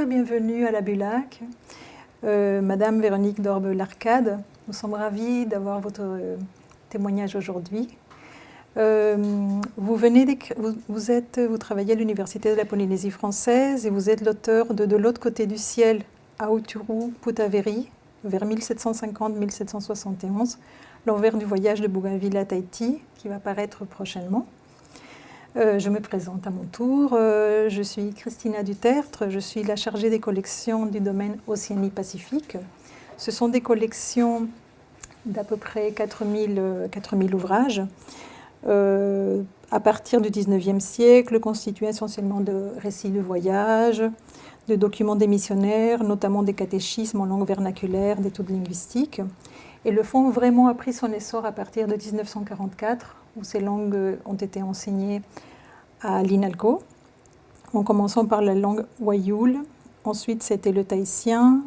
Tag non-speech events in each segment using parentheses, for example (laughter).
Et bienvenue à la Bulac. Euh, Madame Véronique Dorbe-Larcade, nous sommes ravis d'avoir votre euh, témoignage aujourd'hui. Euh, vous, venez vous, êtes, vous travaillez à l'Université de la Polynésie française et vous êtes l'auteur de De l'autre côté du ciel, à Aoturu, Putaveri, vers 1750-1771, l'envers du voyage de Bougainville à Tahiti, qui va paraître prochainement. Euh, je me présente à mon tour. Euh, je suis Christina Dutertre. Je suis la chargée des collections du domaine Océanie-Pacifique. Ce sont des collections d'à peu près 4000, 4000 ouvrages. Euh, à partir du 19e siècle, constitués essentiellement de récits de voyage, de documents des missionnaires, notamment des catéchismes en langue vernaculaire, d'études linguistiques. Et le fond vraiment a pris son essor à partir de 1944 où ces langues ont été enseignées à l'INALCO, en commençant par la langue Wayul, ensuite c'était le tahitien,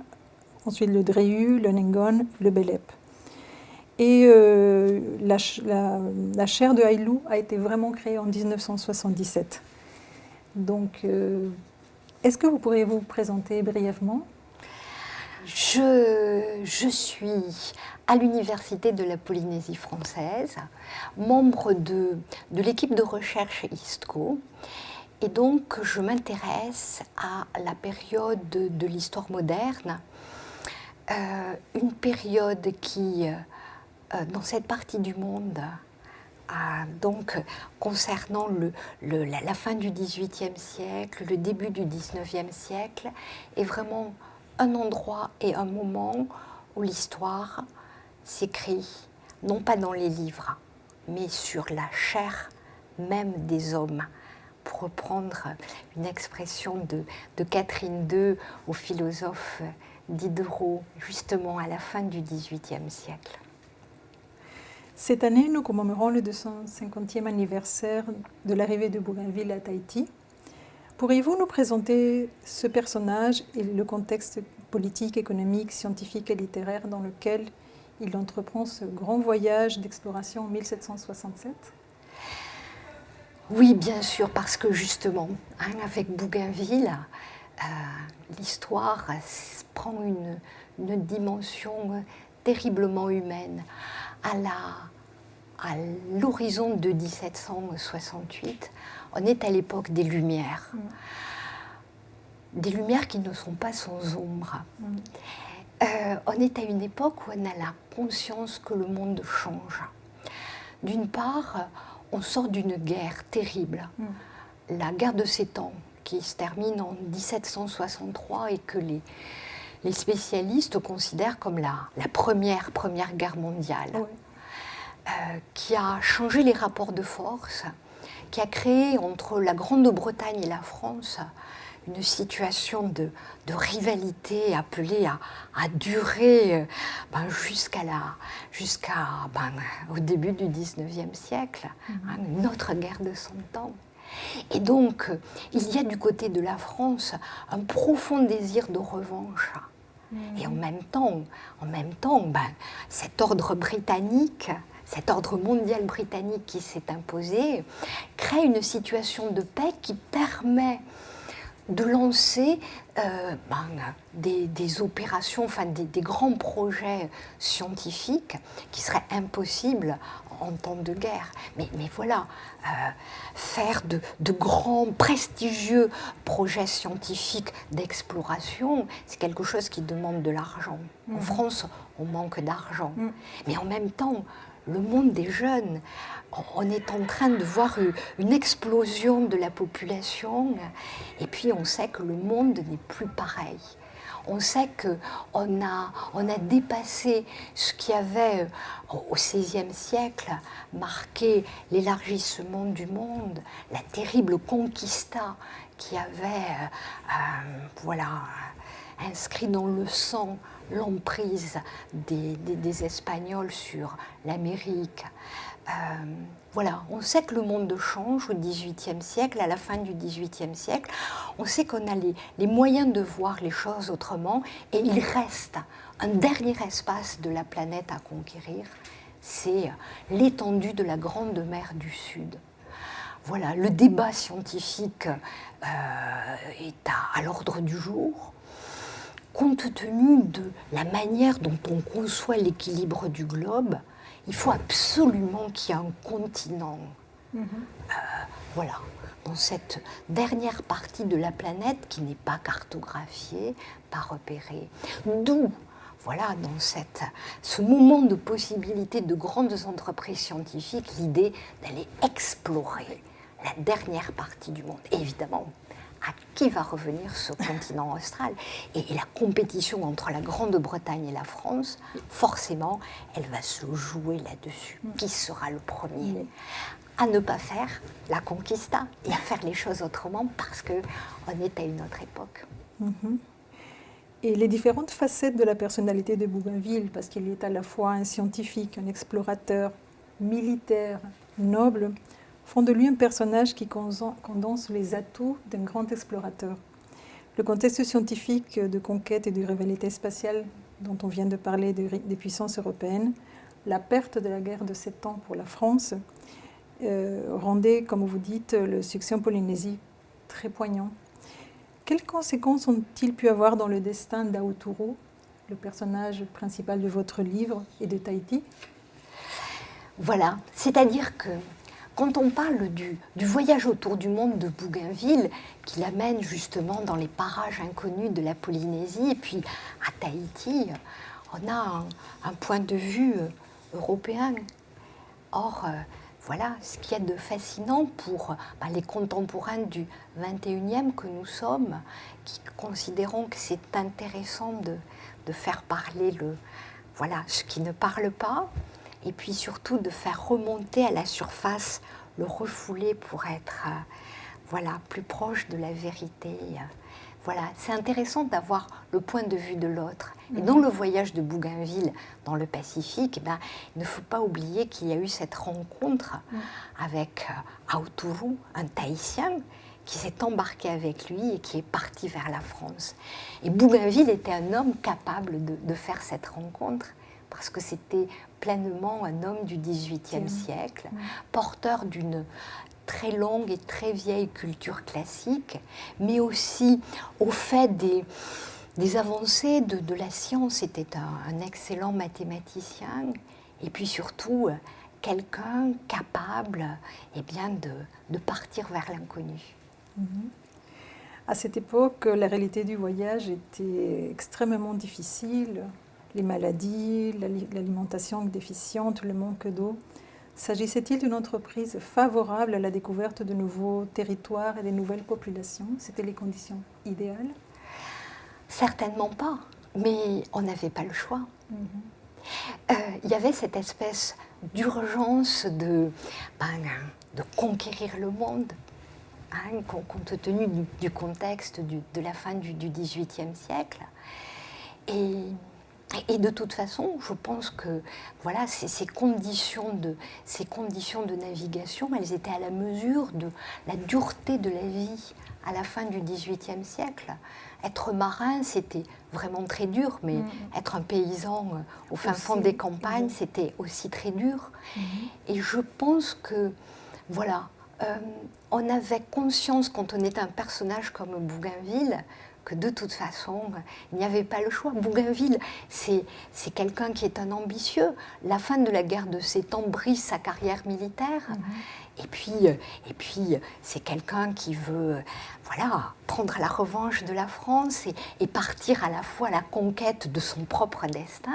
ensuite le Dreu, le Nengon, le Belep. Et euh, la, la, chaire de Haïlou a été vraiment créée en 1977. Donc, euh, est-ce que vous pourriez vous présenter brièvement? Je, je, suis à l'Université de la Polynésie française, membre de, l'équipe de recherche ISTCO. Et donc, je m'intéresse à la période de, l'histoire moderne, euh, une période qui, euh, dans cette partie du monde, donc concernant le, la, la, fin du XVIIIe siècle, le début du XIXe siècle, est vraiment un endroit et un moment où l'histoire s'écrit non pas dans les livres, mais sur la chair même des hommes, pour reprendre une expression de, de Catherine II au philosophe Diderot, justement à la fin du XVIIIe siècle. Cette année, nous commémorons le 250e anniversaire de l'arrivée de Bougainville à Tahiti. Pourriez-vous nous présenter ce personnage et le contexte politique, économique, scientifique et littéraire dans lequel il entreprend ce grand voyage d'exploration en 1767 Oui, bien sûr, parce que justement, hein, avec Bougainville, euh, l'histoire prend une, une, dimension terriblement humaine. À l'horizon de 1768, on est à l'époque des Lumières. Mm. Des Lumières qui ne sont pas sans ombre. Mm. Euh, on est à une époque où on a la conscience que le monde change. D'une part, on sort d'une guerre terrible, mm. la guerre de Sept Ans, qui se termine en 1763 et que les, les spécialistes considèrent comme la, la première, première guerre mondiale, euh, qui a changé les rapports de force, qui a créé entre la Grande-Bretagne et la France une situation de, rivalité appelée à, durer euh, ben, jusqu'à la, jusqu'à ben, au début du 19e siècle, mhm. hein, une autre guerre de 100 ans. Et donc, il y a du côté de la France un profond désir de revanche. Mhm. Et en même temps, en même temps ben, cet ordre britannique, cet ordre mondial britannique qui s'est imposé, crée une situation de paix qui permet de lancer euh, ben, des, opérations, enfin des, grands projets scientifiques qui seraient impossibles en temps de guerre. Mais, voilà, euh, faire de, grands, prestigieux projets scientifiques d'exploration, c'est quelque chose qui demande de l'argent. En mmh. France, on manque d'argent. Mmh. Mais en même temps, le monde des jeunes. On est en train de voir une explosion de la population et puis on sait que le monde n'est plus pareil. On sait qu'on a, on a dépassé ce qui avait au XVIe siècle marqué l'élargissement du monde, la terrible conquista qui avait euh, voilà, inscrit dans le sang l'emprise des, Espagnols sur l'Amérique. Euh, voilà, on sait que le monde change au XVIIIe siècle, à la fin du XVIIIe siècle. On sait qu'on a les, moyens de voir les choses autrement et il reste un dernier espace de la planète à conquérir, c'est l'étendue de la Grande Mer du Sud. voilà, le débat scientifique est à l'ordre du jour compte tenu de la manière dont on conçoit l'équilibre du globe, il faut absolument qu'il y ait un continent. Mhm. Euh, voilà, dans cette dernière partie de la planète qui n'est pas cartographiée, pas repérée. D'où, voilà, dans cette, ce moment de possibilité de grandes entreprises scientifiques, l'idée d'aller explorer la dernière partie du monde. évidemment, à qui va revenir ce (laughs) continent austral? Et, la compétition entre la Grande-Bretagne et la France, forcément, elle va se jouer là-dessus. Mm. Qui sera le premier à ne pas faire la conquista et à faire les choses autrement parce qu'on est à une autre époque? Mm-hmm. Et les différentes facettes de la personnalité de Bougainville, parce qu'il est à la fois un scientifique, un explorateur, militaire, noble, font de lui un personnage qui condense les atouts d'un grand explorateur. Le contexte scientifique de conquête et de rivalité spatiale dont on vient de parler des puissances européennes, la perte de la guerre de sept ans pour la France, euh, rendait, comme vous dites, le succès en Polynésie très poignant. Quelles conséquences ont-ils pu avoir dans le destin d'Aoturu, le personnage principal de votre livre, et de Tahiti? Voilà, c'est-à-dire que quand on parle du, voyage autour du monde de Bougainville, qui l'amène justement dans les parages inconnus de la Polynésie, et puis à Tahiti, on a un, point de vue euh, européen. Or, euh, voilà ce qu'il y a de fascinant pour bah, les contemporains du 21e que nous sommes, qui considérons que c'est intéressant de, de, faire parler le, voilà, ce qui ne parle pas, et puis surtout de faire remonter à la surface le refouler pour être euh, voilà, plus proche de la vérité. Voilà, c'est intéressant d'avoir le point de vue de l'autre. Et mhm. dans le voyage de Bougainville dans le Pacifique, eh ben, il ne faut pas oublier qu'il y a eu cette rencontre mhm. avec euh, Aoturu, un Tahitien, qui s'est embarqué avec lui et qui est parti vers la France. Et Bougainville était un homme capable de, de faire cette rencontre parce que c'était pleinement un homme du XVIIIe siècle, porteur d'une très longue et très vieille culture classique, mais aussi au fait des, des avancées de, la science. C'était un, excellent mathématicien et puis surtout quelqu'un capable eh bien, de, de, partir vers l'inconnu. Mhm. À cette époque, la réalité du voyage était extrêmement difficile les maladies, l'alimentation déficiente, le manque d'eau. S'agissait-il d'une entreprise favorable à la découverte de nouveaux territoires et de nouvelles populations? C'était les conditions idéales? Certainement pas, mais on n'avait pas le choix. Mhm. Euh, il y avait cette espèce d'urgence de, ben, de conquérir le monde, hein, compte tenu du, contexte de la fin du XVIIIe siècle. Et et de toute façon, je pense que voilà, ces, conditions de, ces conditions de navigation, elles étaient à la mesure de la dureté de la vie à la fin du XVIIIe siècle. Être marin, c'était vraiment très dur, mais mm. être un paysan euh, au fin fond des campagnes, c'était aussi très dur. Mm-hmm. Et je pense que, voilà, euh, on avait conscience quand on était un personnage comme Bougainville que de toute façon, il n'y avait pas le choix. Bougainville, c'est quelqu'un qui est un ambitieux. La fin de la guerre de Sept ans brise sa carrière militaire. Et puis, et puis c'est quelqu'un qui veut voilà, prendre la revanche de la France et, partir à la fois à la conquête de son propre destin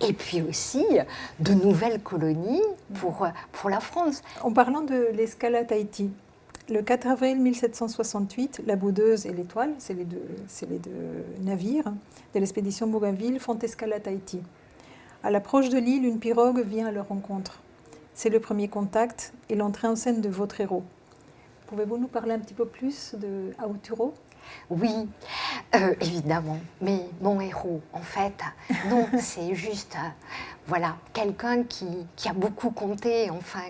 et puis aussi de nouvelles colonies pour, pour la France. En parlant de l'escalade Tahiti, le 4 avril 1768, la Boudeuse et l'Étoile, c'est les, deux, les deux navires de l'expédition Bougainville, font escale à Tahiti. À l'approche de l'île, une pirogue vient à leur rencontre. C'est le premier contact et l'entrée en scène de votre héros. Pouvez-vous nous parler un petit peu plus de Aoturo Oui, euh, évidemment. Mais mon héros, en fait, non, (laughs) c'est juste, euh, voilà, quelqu'un qui, a beaucoup compté. Enfin,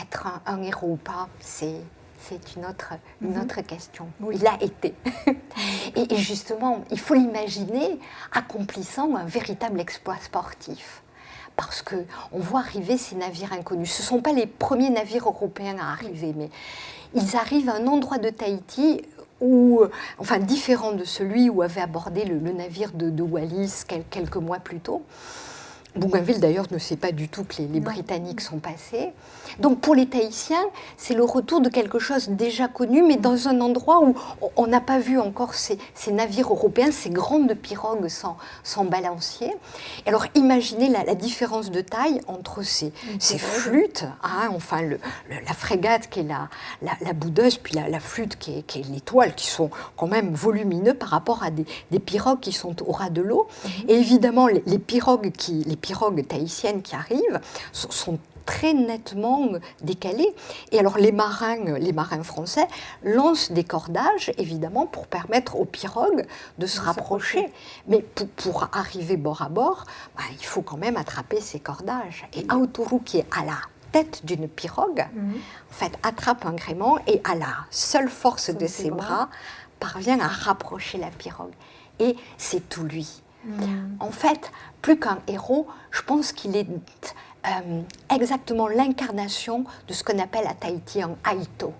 être un, un héros ou pas, c'est c'est une autre, une mhm. autre question. Il a été. (laughs) et, justement, il faut l'imaginer accomplissant un véritable exploit sportif. parce que on voit arriver ces navires inconnus. Ce ne sont pas les premiers navires européens à arriver, mais ils arrivent à un endroit de Tahiti où, enfin différent de celui où avait abordé le, navire de, Wallis quelques mois plus tôt. Bougainville d'ailleurs ne sait pas du tout que les, Britanniques sont passés. Donc pour les Tahitiens, c'est le retour de quelque chose déjà connu, mais dans un endroit où on n'a pas vu encore ces, navires européens, ces grandes pirogues sans, sans balancier. Alors imaginez la, différence de taille entre ces, ces flûtes, hein, enfin le, la frégate qui est la, la, boudeuse, puis la, flûte qui est, l'étoile, qui sont quand même volumineux par rapport à des, pirogues qui sont au ras de l'eau. Mhm. Et évidemment, les, pirogues qui... Les pirogues tahitiennes qui arrivent sont, très nettement décalées. Et alors les marins, les marins français lancent des cordages, évidemment, pour permettre aux pirogues de se rapprocher. Mais pour, arriver bord à bord, bah, il faut quand même attraper ces cordages. Et Aoturu, qui est à la tête d'une pirogue, mhm. en fait, attrape un gréement et à la seule force de ses bras, parvient à rapprocher la pirogue. Et c'est tout lui. Mhm. En fait, plus qu'un héros, je pense qu'il est euh, exactement l'incarnation de ce qu'on appelle à Tahiti un Aito,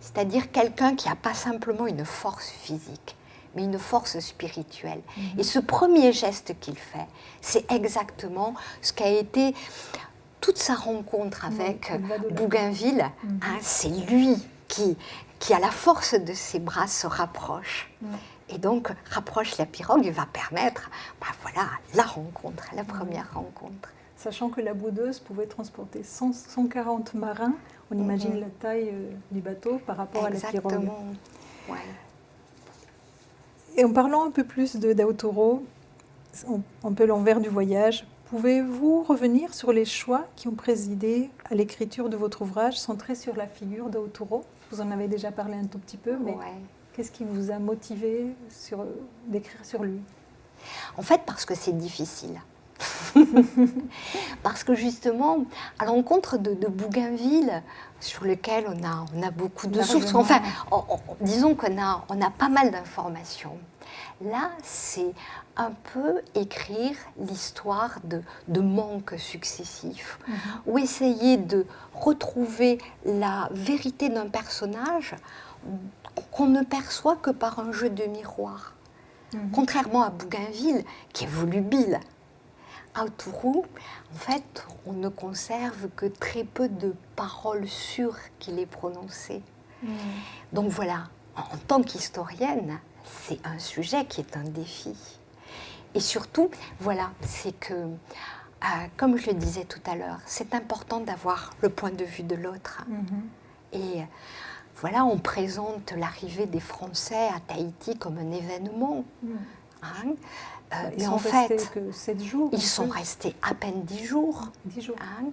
c'est-à-dire quelqu'un qui n'a pas simplement une force physique, mais une force spirituelle. Mhm. Et ce premier geste qu'il fait, c'est exactement ce qu'a été toute sa rencontre avec Bougainville. Mhm. Hein, c'est lui qui, qui, à la force de ses bras, se rapproche et donc rapproche la pirogue et va permettre bah, voilà, la rencontre, la première rencontre. Sachant que la boudeuse pouvait transporter 140 marins, on imagine la taille euh, du bateau par rapport à la pirogue. Ouais. Et en parlant un peu plus de d'Aotoro, un peu l'envers du voyage, pouvez-vous revenir sur les choix qui ont présidé à l'écriture de votre ouvrage centré sur la figure d'Aotoro Vous en avez déjà parlé un tout petit peu, mais Qu'est-ce qui vous a motivé d'écrire sur lui? En fait, parce que c'est difficile. (laughs) parce que justement, à l'encontre de, Bougainville, sur lequel on a, on a beaucoup de sources, enfin, disons qu'on a, on a pas mal d'informations. Là, c'est un peu écrire l'histoire de, de manques successifs, mhm. ou essayer de retrouver la vérité d'un personnage qu'on ne perçoit que par un jeu de miroir. Mhm. Contrairement à Bougainville, qui est volubile. Autourou, en fait, on ne conserve que très peu de paroles sûres qu'il ait prononcées. Mhm. Donc voilà, en tant qu'historienne, c'est un sujet qui est un défi. Et surtout, voilà, c'est que, euh, comme je le disais tout à l'heure, c'est important d'avoir le point de vue de l'autre. Mhm. Et voilà, on présente l'arrivée des Français à Tahiti comme un événement. Hmm. Hein. Euh, ils mais en fait, que 7 jours. Ils sont restés à peine 10 jours. 10 jours. Hein.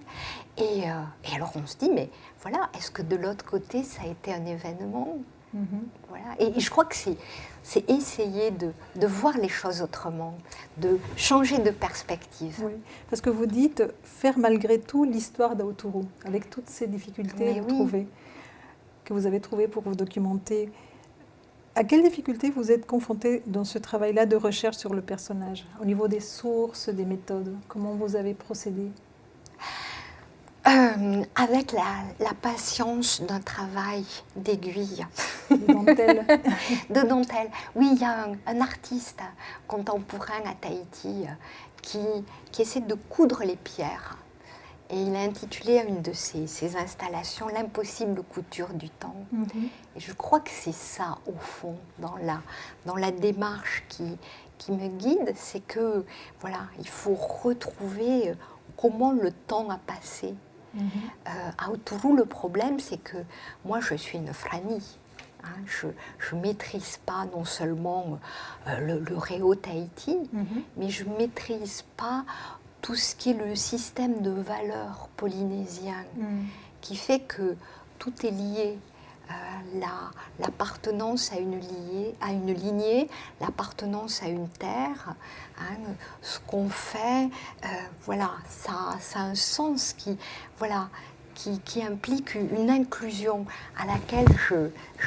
et, euh, et, alors on se dit, mais voilà, est-ce que de l'autre côté, ça a été un événement? Mm-hmm. voilà. Et, je crois que c'est essayer de, de, voir les choses autrement, de changer de perspective. Oui, parce que vous dites faire malgré tout l'histoire d'Aoturu, avec toutes ces difficultés que vous avez trouvé pour vous documenter. À quelles difficultés vous êtes confronté dans ce travail-là de recherche sur le personnage, au niveau des sources, des méthodes? Comment vous avez procédé? Euh, avec la, patience d'un travail d'aiguille. De dentelle. (laughs) de dentelle. Oui, il y a un, artiste contemporain à Tahiti euh, qui, qui essaie de coudre les pierres et il a intitulé à une de ses, installations L'impossible couture du temps. Mhm. Et je crois que c'est ça, au fond, dans la, dans la démarche qui, qui me guide, c'est que, voilà, il faut retrouver euh, comment le temps a passé. Mhm. Euh, à Autourou, le problème, c'est que moi, je suis une franie. Hein. je ne maîtrise pas non seulement euh, le, le Réo Tahiti, mhm. mais je ne maîtrise pas tout ce qui est le système de valeurs polynésien, mm. qui fait que tout est lié. Euh, l'appartenance à, une à une lignée, l'appartenance à une terre, hein, ce qu'on fait, euh, voilà, ça, ça, a un sens qui, voilà, qui, implique une inclusion à laquelle je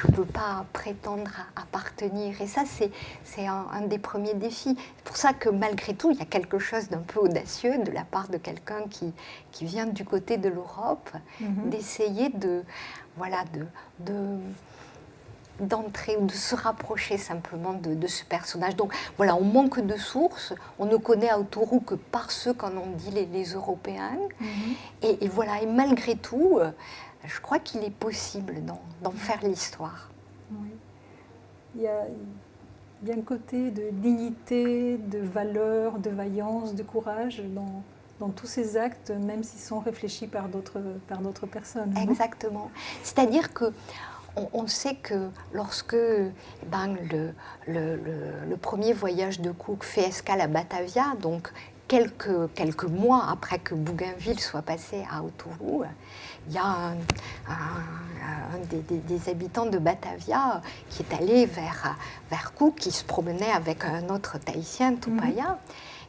ne peux pas prétendre appartenir. Et ça, c'est un, un, des premiers défis. C'est pour ça que malgré tout, il y a quelque chose d'un peu audacieux de la part de quelqu'un qui, qui vient du côté de l'Europe, mm-hmm. d'essayer de, voilà, de, de d'entrer ou de se rapprocher simplement de, ce personnage. Donc voilà, on manque de sources, on ne connaît Autourou que par ceux qu'en ont dit les, Européens. Mhm. et, voilà, et malgré tout, euh, je crois qu'il est possible d'en faire l'histoire. Oui. Il y, a, un côté de dignité, de valeur, de vaillance, de courage dans, dans tous ces actes, même s'ils sont réfléchis par d'autres personnes. Exactement. C'est-à-dire que on, sait que lorsque ben, le, premier voyage de Cook fait escale à Batavia, donc quelques, quelques mois après que Bougainville soit passé à Autourou, il y a un, des, habitants de Batavia qui est allé vers, vers Cook, qui se promenait avec un autre Tahitien, Tupaya. Mhm.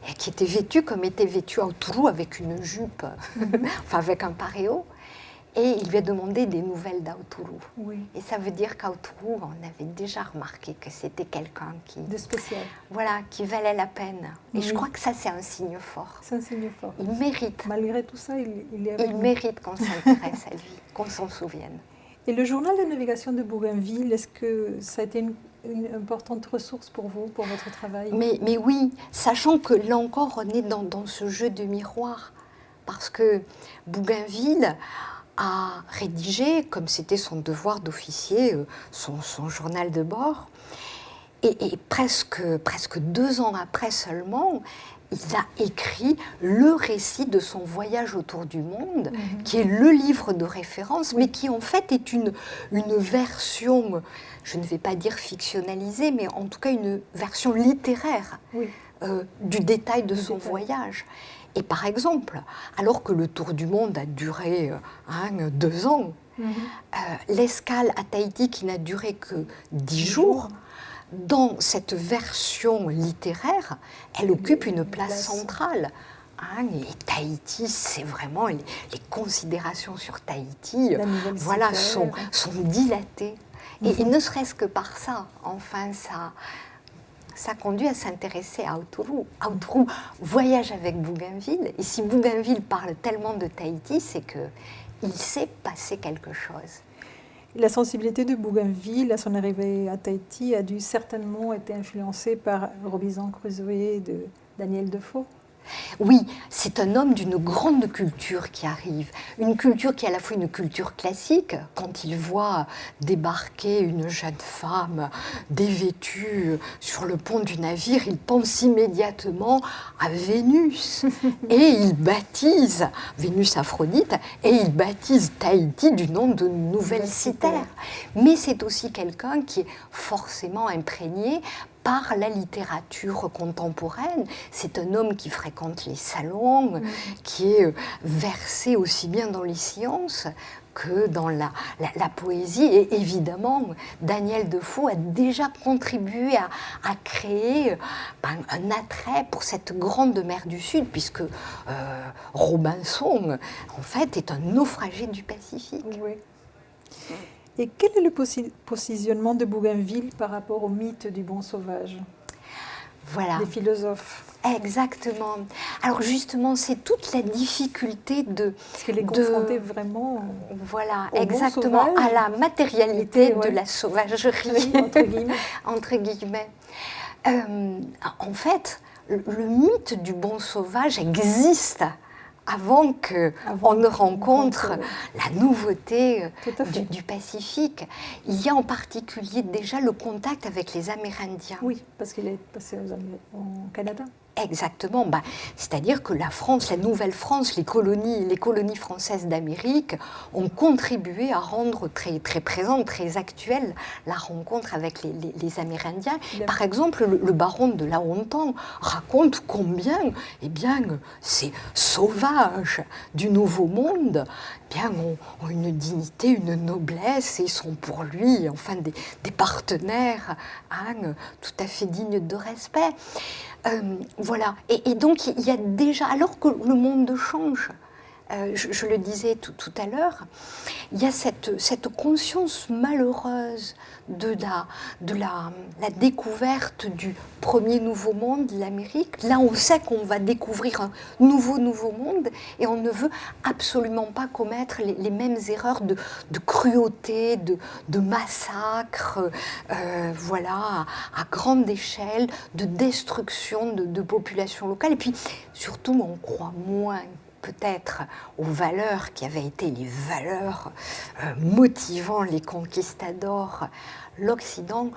Et qui était vêtu comme était vêtu à Autourou avec une jupe, mhm. (laughs) enfin avec un paréo. Et il lui a demandé des nouvelles d'Autourou. Et ça veut dire qu'Autourou, on avait déjà remarqué que c'était quelqu'un qui... De spécial. Voilà, qui valait la peine. Et je crois que ça, c'est un signe fort. C'est un signe fort. Il mérite. Malgré tout ça, il, il est Il mérite qu'on s'intéresse à lui, qu'on s'en souvienne. Et le journal de navigation de Bougainville, est-ce que ça a été une, importante ressource pour vous, pour votre travail? Mais, mais oui, sachant que là encore, on est dans, dans ce jeu de miroir. Parce que Bougainville a rédigé, comme c'était son devoir d'officier, euh, son, journal de bord. Et, presque, presque deux ans après seulement, il a écrit le récit de son voyage autour du monde, mhm. qui est le livre de référence, mais qui en fait est une, une version, je ne vais pas dire fictionnalisée, mais en tout cas une version littéraire euh, du détail de son voyage. Et par exemple, alors que le tour du monde a duré euh, hein, deux ans, mhm. euh, l'escale à Tahiti qui n'a duré que dix jours, dans cette version littéraire, elle occupe une place centrale. Hein, et Tahiti, c'est vraiment les, considérations sur Tahiti, voilà, sont, sont dilatées. Et, mhm. ne serait-ce que par ça, enfin, ça, ça conduit à s'intéresser à Autourou. Autourou voyage avec Bougainville, et si Bougainville parle tellement de Tahiti, c'est que il s'est passé quelque chose. La sensibilité de Bougainville à son arrivée à Tahiti a dû certainement être influencée par Robinson Crusoe de Daniel Defoe. Oui, c'est un homme d'une grande culture qui arrive. Une culture qui est à la fois une culture classique, quand il voit débarquer une jeune femme dévêtue sur le pont du navire, il pense immédiatement à Vénus. (laughs) et il baptise, Vénus Aphrodite, et il baptise Tahiti du nom de Nouvelle Citerre. Mais c'est aussi quelqu'un qui est forcément imprégné par la littérature contemporaine. C'est un homme qui fréquente les salons, mm. qui est euh, versé aussi bien dans les sciences que dans la, la, poésie. Et évidemment, Daniel Defoe a déjà contribué à, à créer euh, ben, un attrait pour cette grande mer du Sud, puisque euh, Robinson, en fait, est un naufragé du Pacifique. Oui. Et quel est le positionnement de Bougainville par rapport au mythe du bon sauvage? Voilà. Des philosophes. Exactement. Alors justement, c'est toute la difficulté de... Parce qu'elle est confrontée vraiment Voilà, exactement, à la matérialité de la sauvagerie, entre guillemets. (laughs) entre guillemets. Euh, en fait, le mythe du bon sauvage existe avant qu'on ne rencontre la nouveauté euh, du, Pacifique. Il y a en particulier déjà le contact avec les Amérindiens. Oui, parce qu'il est passé aux au Canada. Exactement. Bah, C'est-à-dire que la France, la Nouvelle-France, les colonies, les colonies françaises d'Amérique ont contribué à rendre très, très présente, très actuelle la rencontre avec les, Amérindiens. Par exemple, le, baron de La Hontan raconte combien eh bien, ces sauvages du Nouveau Monde eh bien, ont, une dignité, une noblesse et sont pour lui enfin, des, partenaires hein, tout à fait dignes de respect. Euh, voilà. Et, donc, il y a déjà, alors que le monde change, euh, je, le disais tout, à l'heure, il y a cette, conscience malheureuse de, la, découverte du premier nouveau monde, l'Amérique. Là, on sait qu'on va découvrir un nouveau nouveau monde et on ne veut absolument pas commettre les, mêmes erreurs de, de cruauté, de, de massacre, euh, voilà, à, grande échelle, de destruction de, de populations locales. Et puis, surtout, on croit moins peut-être aux valeurs qui avaient été les valeurs euh, motivant les conquistadors, l'Occident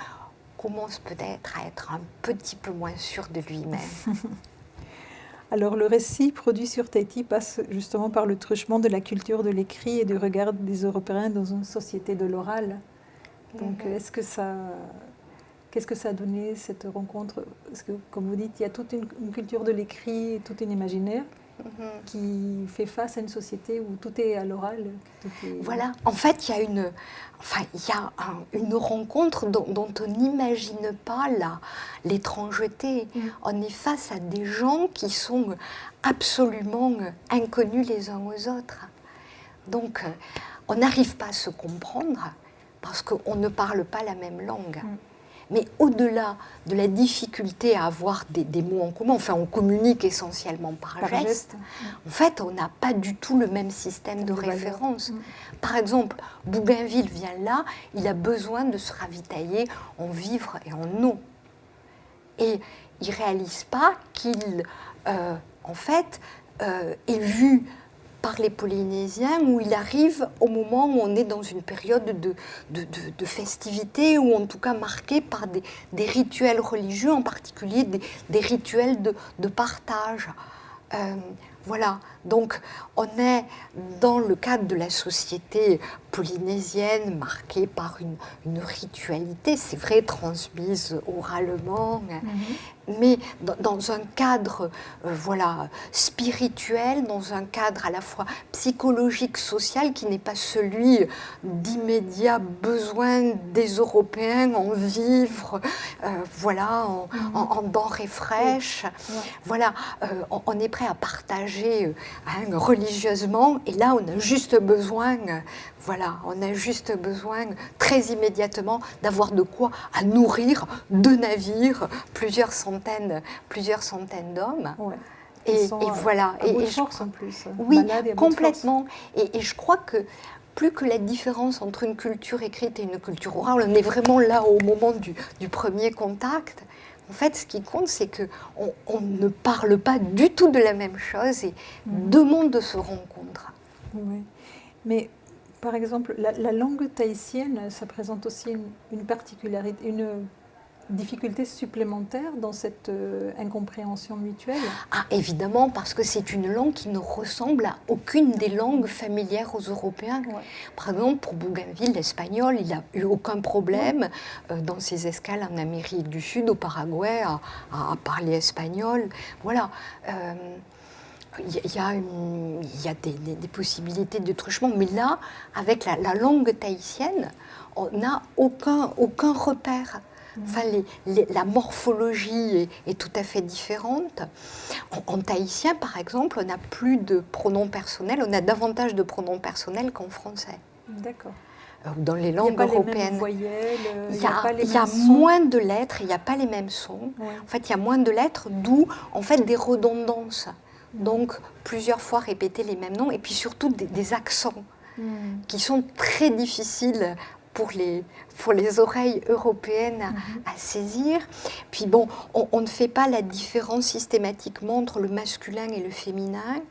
commence peut-être à être un petit peu moins sûr de lui-même. (laughs) Alors le récit produit sur Tahiti passe justement par le truchement de la culture de l'écrit et du regard des Européens dans une société de l'oral. Donc mhm. est-ce que ça... Qu'est-ce que ça a donné cette rencontre? Parce que, comme vous dites, il y a toute une, une culture de l'écrit tout un imaginaire. Mhm. qui fait face à une société où tout est à l'oral. Voilà, en fait, il y a une, enfin, il y a une rencontre dont, on n'imagine pas l'étrangeté. Mm. On est face à des gens qui sont absolument inconnus les uns aux autres. Donc, on n'arrive pas à se comprendre parce qu'on ne parle pas la même langue. Mm. Mais au-delà de la difficulté à avoir des, mots en commun, enfin on communique essentiellement par, geste, en fait on n'a pas du tout le même système de, référence. Mm. Par exemple, Bougainville vient là, il a besoin de se ravitailler en vivre et en eau. Et il ne réalise pas qu'il, euh, en fait, euh, est vu par les Polynésiens où il arrive au moment où on est dans une période de, de, de, festivité ou en tout cas marquée par des, des rituels religieux, en particulier des, des rituels de, partage. Euh, voilà, donc on est dans le cadre de la société polynésienne marquée par une, une ritualité, c'est vrai, transmise oralement, mhm. Mais dans, un cadre euh, voilà, spirituel, dans un cadre à la fois psychologique, social, qui n'est pas celui d'immédiat besoin des Européens en vivre, euh, voilà, en, mhm. denrées fraîches. Voilà, on est prêt à partager euh, hein, religieusement, et là on a juste besoin, voilà, on a juste besoin très immédiatement d'avoir de quoi à nourrir deux navires, plusieurs centaines, plusieurs centaines d'hommes. Et, voilà. et, et en plus. Oui, complètement. Et, je crois que plus que la différence entre une culture écrite et une culture orale, on est vraiment là au moment du, du premier contact. En fait, ce qui compte, c'est qu'on on ne parle pas du tout de la même chose et mm. deux mondes se rencontrent. Oui. Mais par exemple, la, langue tahitienne, ça présente aussi une, une particularité, une difficultés supplémentaires dans cette euh, incompréhension mutuelle? Ah, évidemment, parce que c'est une langue qui ne ressemble à aucune des langues familières aux Européens. Par exemple, pour Bougainville, l'espagnol, il n'a eu aucun problème euh, dans ses escales en Amérique du Sud, au Paraguay, à, parler espagnol. Voilà. Euh, il y, a, y a des, possibilités de truchement, mais là, avec la, la langue tahitienne, on n'a aucun, aucun repère. Enfin, la morphologie est, tout à fait différente. En, tahitien, par exemple, on n'a plus de pronoms personnels, on a davantage de pronoms personnels qu'en français. D'accord. Euh, dans les langues européennes. il y a, il y a moins de lettres, il n'y a pas les mêmes sons. En fait, il y a moins de lettres, d'où en fait des redondances. Donc, plusieurs fois répéter les mêmes noms, et puis surtout des, accents. Hmm. qui sont très difficiles pour les, pour les oreilles européennes à, mhm. saisir. Puis bon, on, ne fait pas la différence systématiquement entre le masculin et le féminin.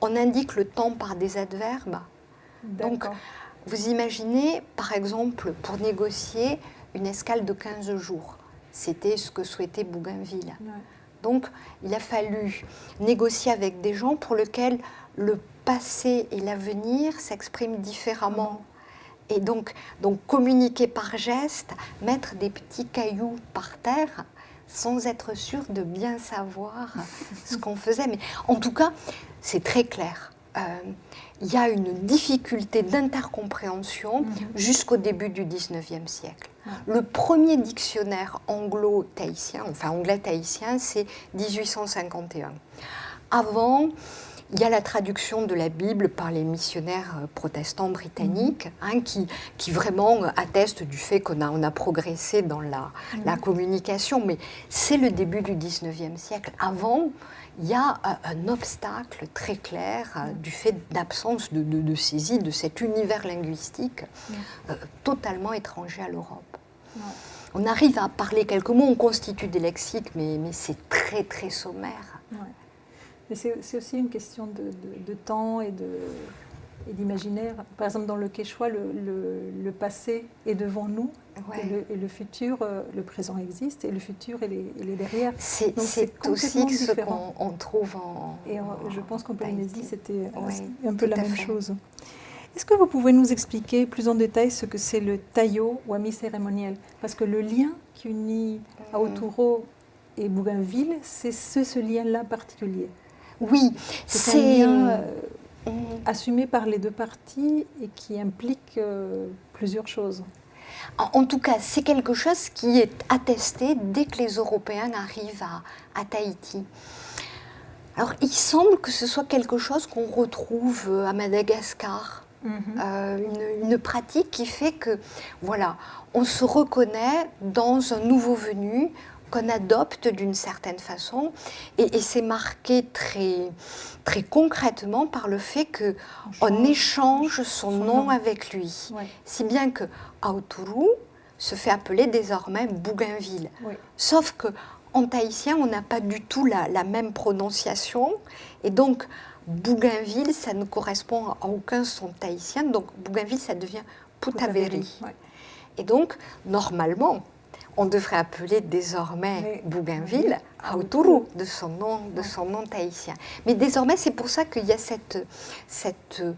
On indique le temps par des adverbes. Donc, vous imaginez, par exemple, pour négocier une escale de 15 jours. C'était ce que souhaitait Bougainville. Donc, il a fallu négocier avec des gens pour lesquels le passé et l'avenir s'expriment différemment. Et donc, donc communiquer par geste, mettre des petits cailloux par terre sans être sûr de bien savoir ce qu'on faisait. Mais en tout cas, c'est très clair. Euh, il y a une difficulté d'intercompréhension mhm. jusqu'au début du 19e siècle. Le premier dictionnaire anglo-tahitien, enfin anglais-tahitien, c'est 1851. Avant, il y a la traduction de la Bible par les missionnaires euh, protestants britanniques, mhm. hein, qui, qui vraiment attestent du fait qu'on a, on a progressé dans la, la communication. Mais c'est le début du 19e siècle. Avant, il y a un obstacle très clair euh, du fait d'absence de, de, saisie de cet univers linguistique euh, totalement étranger à l'Europe. On arrive à parler quelques mots, on constitue des lexiques, mais, mais c'est très très sommaire. Mais c'est aussi une question de, temps et de d'imaginaire. Par exemple, dans le Quechua, le, le, passé est devant nous et, le, futur, euh, le présent existe et le futur, il est, derrière. C'est aussi ce qu'on trouve en. Et je pense qu'en Polynésie, c'était un peu la même chose. Est-ce que vous pouvez nous expliquer plus en détail ce que c'est le taillot ou ami cérémoniel? Parce que le lien qui unit mm. Aoturo et Bougainville, c'est ce lien-là particulier. Oui, c'est un lien euh, euh, assumé par les deux parties et qui implique euh, plusieurs choses. En, tout cas, c'est quelque chose qui est attesté dès que les Européens arrivent à, Tahiti. Alors, il semble que ce soit quelque chose qu'on retrouve à Madagascar. Mhm. une, pratique qui fait que, voilà, on se reconnaît dans un nouveau venu, qu'on adopte d'une certaine façon. Et, c'est marqué très, très concrètement par le fait qu'on échange son, nom, avec lui. Si bien que Aoturu se fait appeler désormais Bougainville. Sauf que en tahitien, on n'a pas du tout la, même prononciation. Et donc, Bougainville, ça ne correspond à aucun son tahitien. Donc, Bougainville, ça devient Putaveri. Et donc, normalement, on devrait appeler désormais Bougainville Aoturu, de son nom, de son nom tahitien. Mais désormais, c'est pour ça qu'il y a cette, cette euh,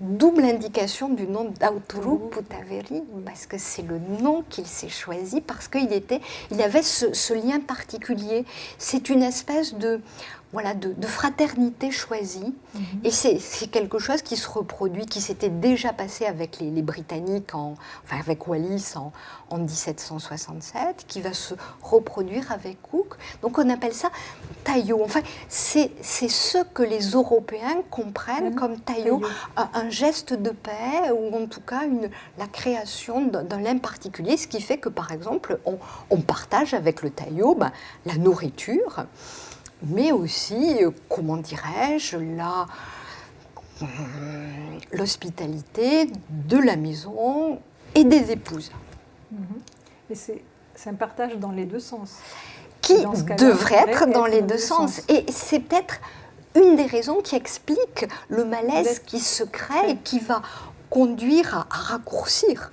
double indication du nom d'Aoturu Putaveri, parce que c'est le nom qu'il s'est choisi, parce qu'il était, il avait ce lien particulier. C'est une espèce de, voilà, de, fraternité choisie. Mhm. Et c'est quelque chose qui se reproduit, qui s'était déjà passé avec les, Britanniques, en, enfin avec Wallis en, en, 1767, qui va se reproduire avec Cook. Donc on appelle ça taillot. Enfin, c'est ce que les Européens comprennent mhm. comme taillot, un, geste de paix, ou en tout cas une, la création d'un lien particulier, ce qui fait que, par exemple, on, on partage avec le taillot ben, la nourriture mais aussi, euh, comment dirais-je, la, euh, l'hospitalité de la maison et des épouses. Mm-hmm. Et c'est, un partage dans les deux sens. Qui devrait être dans les deux sens. Et c'est peut-être une des raisons qui explique le malaise qui se crée et qui va conduire à raccourcir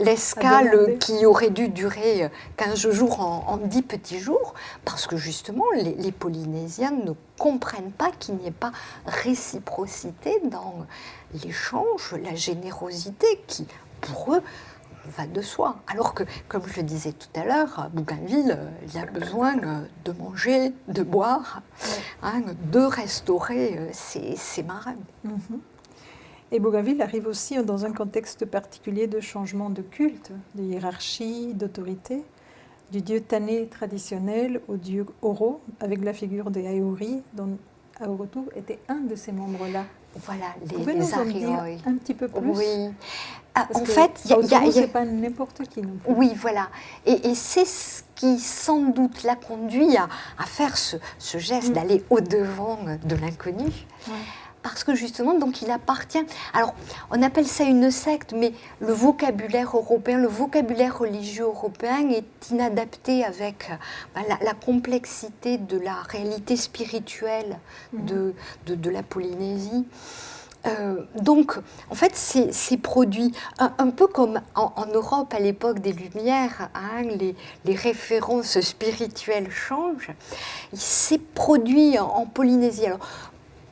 l'escale qui aurait dû durer 15 jours en, 10 petits jours, parce que justement, les, Polynésiens ne comprennent pas qu'il n'y ait pas réciprocité dans l'échange, la générosité qui, pour eux, va de soi. Alors que, comme je le disais tout à l'heure, à Bougainville, il y a besoin de manger, de boire, hein, de restaurer euh, ses, marins. Mhm. Et Bougainville arrive aussi dans un contexte particulier de changement de culte, de hiérarchie, d'autorité, du dieu Tané traditionnel au dieu Oro, avec la figure des Aori, dont Aorotu était un de ces membres-là. Voilà, les, Vous pouvez nous en dire un petit peu plus? Oui. Ah, en fait, il y a, pas n'importe qui non plus. Oui, voilà. Et, c'est ce qui, sans doute, l'a conduit à, faire ce, geste mm. d'aller au-devant de l'inconnu parce que justement, donc il appartient. Alors, on appelle ça une secte, mais le vocabulaire européen, le vocabulaire religieux européen est inadapté avec bah, la, complexité de la réalité spirituelle mhm. de, de, la Polynésie. Euh, donc, en fait, c'est produit un, peu comme en, Europe à l'époque des Lumières, hein, les, les, références spirituelles changent. C'est produit en, en Polynésie. Alors,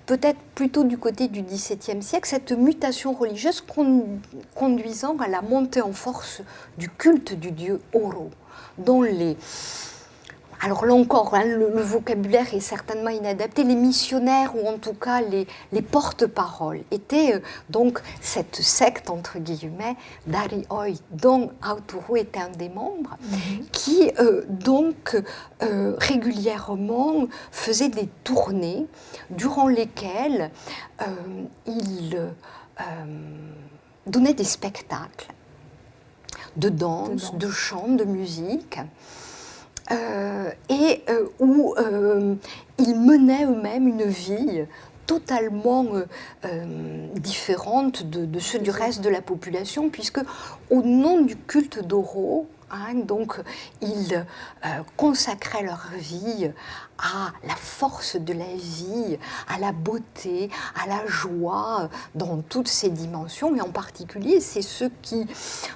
peut-être plutôt du côté du XVIIe siècle, cette mutation religieuse conduisant à la montée en force du culte du dieu Oro, dont les... alors là encore, hein, le, vocabulaire est certainement inadapté. Les missionnaires, ou en tout cas les, les porte-paroles, étaient euh, donc cette secte, entre guillemets, d'Ari Oi, dont Autoru était un des membres, mhm. qui euh, donc euh, régulièrement faisait des tournées durant lesquelles il donnait des spectacles de danse, de, de chant, de musique. Euh, et euh, où euh, ils menaient eux-mêmes une vie totalement différente de, ceux du reste de la population, puisque au nom du culte d'Oro, Hein, donc, ils consacraient leur vie à la force de la vie, à la beauté, à la joie dans toutes ses dimensions. Et en particulier, c'est ce qui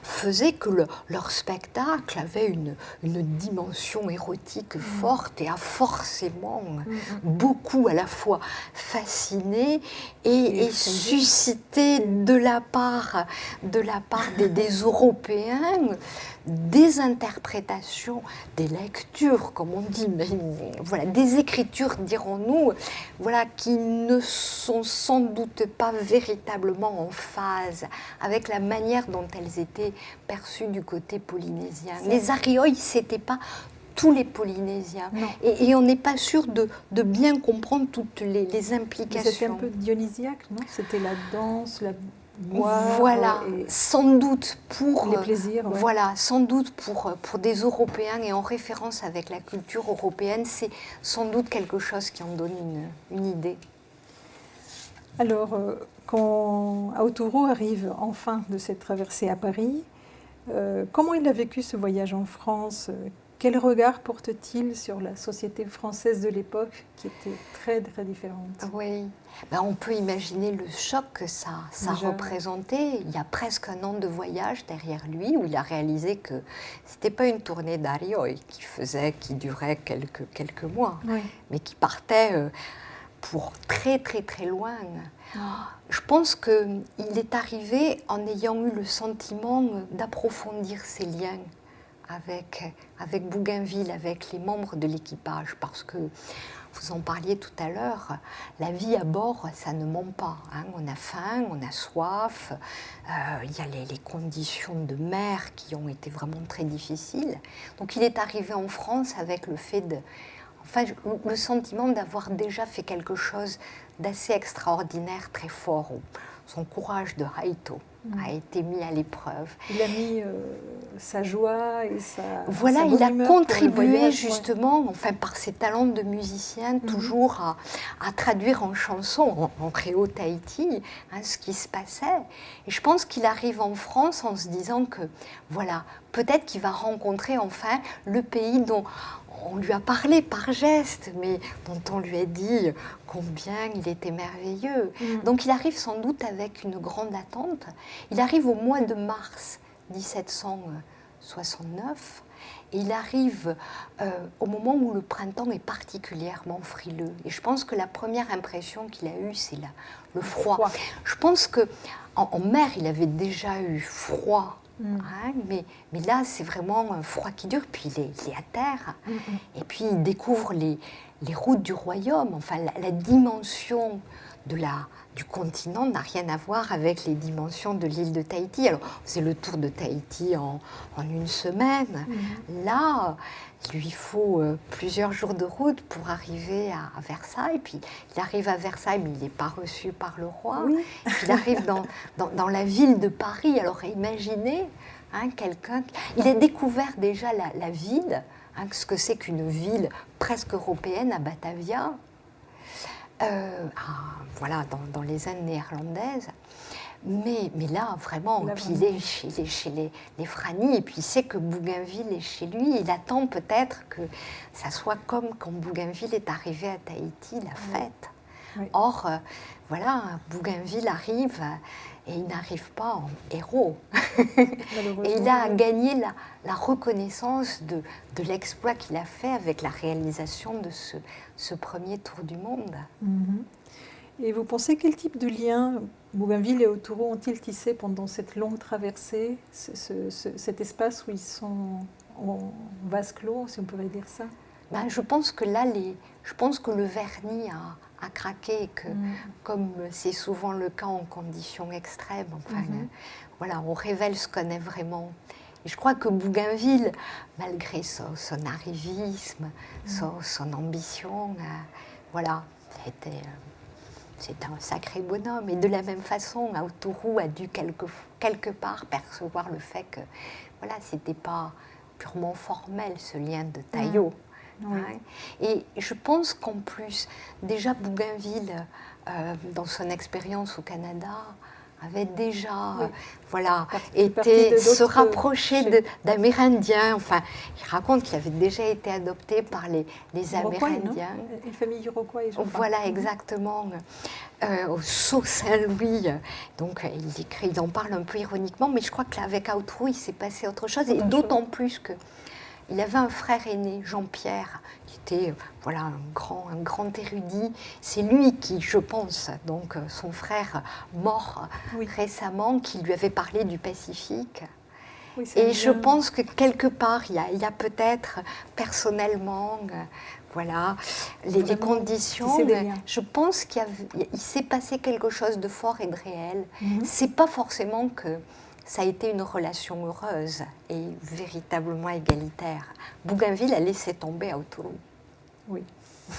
faisait que leur spectacle avait une, dimension érotique mm. forte et a forcément mm, mm. beaucoup à la fois fasciné et, suscité de la part, de la part des, des Européens des interprétations, des lectures, comme on dit, mais voilà, des écritures, dirons-nous, voilà, qui ne sont sans doute pas véritablement en phase avec la manière dont elles étaient perçues du côté polynésien. Les Arioïs, c'était pas tous les Polynésiens. Et, on n'est pas sûr de, bien comprendre toutes les, implications. C'était un peu dionysiaque, non? C'était la danse, la voilà, sans doute pour les plaisirs. Voilà, sans doute pour pour des Européens et en référence avec la culture européenne, c'est sans doute quelque chose qui en donne une, une idée. Alors, euh, quand Autouro arrive enfin de cette traversée à Paris, euh, comment il a vécu ce voyage en France quel regard porte-t-il sur la société française de l'époque qui était très très différente? Oui, ben, on peut imaginer le choc que ça, ça représentait. Il y a presque un an de voyage derrière lui où il a réalisé que c'était pas une tournée d'Arioy qui faisait, qui durait quelques, quelques mois, mais qui partait euh, pour très très très loin. Je pense qu'il est arrivé en ayant eu le sentiment d'approfondir ses liens avec, Bougainville, avec les membres de l'équipage, parce que vous en parliez tout à l'heure, la vie à bord, ça ne ment pas. Hein. On a faim, on a soif, euh, il y a les, conditions de mer qui ont été vraiment très difficiles. Donc il est arrivé en France avec le fait de... Enfin, le sentiment d'avoir déjà fait quelque chose d'assez extraordinaire, très fort. Son courage de Haïto a été mis à l'épreuve. Il a mis euh, sa joie et sa. Voilà, il a contribué justement, enfin par ses talents de musicien, mhm. toujours à, traduire en chanson, en, créole Tahiti, hein, ce qui se passait. Et je pense qu'il arrive en France en se disant que, voilà, peut-être qu'il va rencontrer enfin le pays dont on lui a parlé par geste, mais dont on lui a dit combien il était merveilleux. Mm. Donc il arrive sans doute avec une grande attente. Il arrive au mois de mars 1769 et il arrive euh, au moment où le printemps est particulièrement frileux. Et je pense que la première impression qu'il a eue, c'est le froid. Je pense que en mer, il avait déjà eu froid Mm. Hein, mais, mais, là, c'est vraiment un froid qui dure. Puis il est, à terre. Et puis il découvre les, les routes du royaume. Enfin, la, dimension de la, du continent n'a rien à voir avec les dimensions de l'île de Tahiti. Alors, c'est le tour de Tahiti en, en une semaine. Là, il lui faut euh, plusieurs jours de route pour arriver à, Versailles. Puis il arrive à Versailles, mais il n'est pas reçu par le roi. Il arrive (laughs) dans, dans, la ville de Paris. Alors imaginez hein, quelqu'un. Il a découvert déjà la, ville, hein, ce que c'est qu'une ville presque européenne à Batavia. Euh, voilà, dans, dans, les Indes néerlandaises. Mais, mais là, vraiment, il est chez, les, chez les, les Frani, et puis il sait que Bougainville est chez lui. Il attend peut-être que ça soit comme quand Bougainville est arrivé à Tahiti, la fête. Or, euh, voilà, Bougainville arrive et il n'arrive pas en héros. (laughs) et il a gagné la, la reconnaissance de, de l'exploit qu'il a fait avec la réalisation de ce, ce premier tour du monde. Mhm. Et vous pensez quel type de lien Bougainville et Autouro ont-ils tissé pendant cette longue traversée, cet espace où ils sont en vase clos, si on pourrait dire ça? Ben, je pense que là, les, je pense que le vernis a, a craqué, que Mm. comme c'est souvent le cas en conditions extrêmes, enfin, Mhm. euh, voilà, on révèle ce qu'on est vraiment. Et je crois que Bougainville, malgré son, son arrivisme, son, son ambition, euh, voilà, c'était, euh, c'était un sacré bonhomme. Et de la même façon, Autourou a dû quelque, quelque part percevoir le fait que voilà, c'était pas purement formel ce lien de taillot. Oui. hein. Et je pense qu'en plus, déjà Bougainville, euh, dans son expérience au Canada, avait déjà, Oui. euh, voilà, été se rapprocher d'Amérindiens. Enfin, il raconte qu'il avait déjà été adopté par les, les Amérindiens. Une famille iroquois, je crois. Voilà, Mhm. exactement. Euh, au Sault Saint-Louis. Donc, il écrit, il en parle un peu ironiquement, mais je crois qu'avec Outrou, il s'est passé autre chose. Et d'autant plus que il avait un frère aîné, Jean-Pierre, qui était euh, voilà, un, grand, un grand érudit. C'est lui qui, je pense, donc euh, son frère mort Oui. récemment, qui lui avait parlé du Pacifique. Oui, Et je pense que quelque part, il y a, peut-être personnellement, euh, voilà, les, conditions. mais. Je pense qu'il s'est passé quelque chose de fort et de réel. Mhm. C'est pas forcément que ça a été une relation heureuse et véritablement égalitaire. Bougainville a laissé tomber à Autourou. Oui.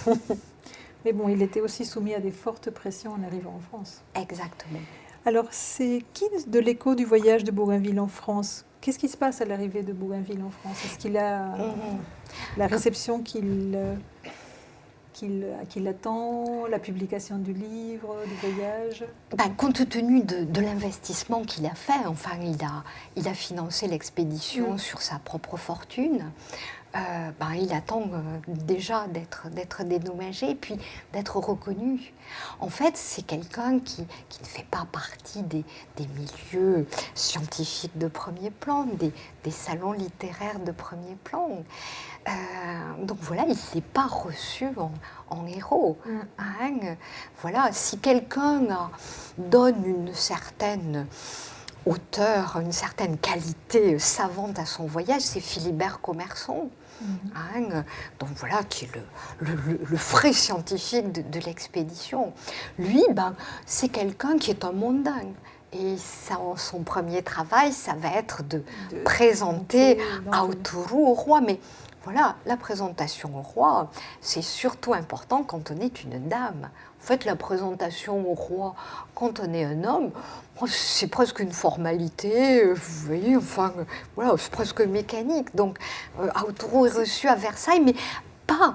(laughs) Mais bon, il était aussi soumis à des fortes pressions en arrivant en France. Exactement. Alors, c'est qui de l'écho du voyage de Bougainville en France? Qu'est-ce qui se passe à l'arrivée de Bougainville en France? Est-ce qu'il a Mhm. la réception qu'il euh, qu'il qu'il attend, la publication du livre, du voyage Ben, compte tenu de, de l'investissement qu'il a fait, enfin, il a, il a financé l'expédition Mm. sur sa propre fortune. Euh, ben, il attend euh, déjà d'être dédommagé et puis d'être reconnu. En fait, c'est quelqu'un qui, qui ne fait pas partie des, des milieux scientifiques de premier plan, des, des salons littéraires de premier plan. Euh, donc voilà, il n'est pas reçu en, en héros. Hein, voilà, si quelqu'un a- donne une certaine hauteur, une certaine qualité savante à son voyage, c'est Philibert Commerson. Hein, donc voilà, qui est le, le- le- le vrai scientifique de, de l'expédition. Lui, ben, c'est quelqu'un qui est un mondain. Et ça, son premier travail, ça va être de, De- présenter Autourou au roi. Mais voilà, la présentation au roi, c'est surtout important quand on est une dame. En fait, la présentation au roi, quand on est un homme, c'est presque une formalité, vous voyez, enfin, voilà, c'est presque mécanique. Donc, euh, Autourou est reçu à Versailles, mais pas,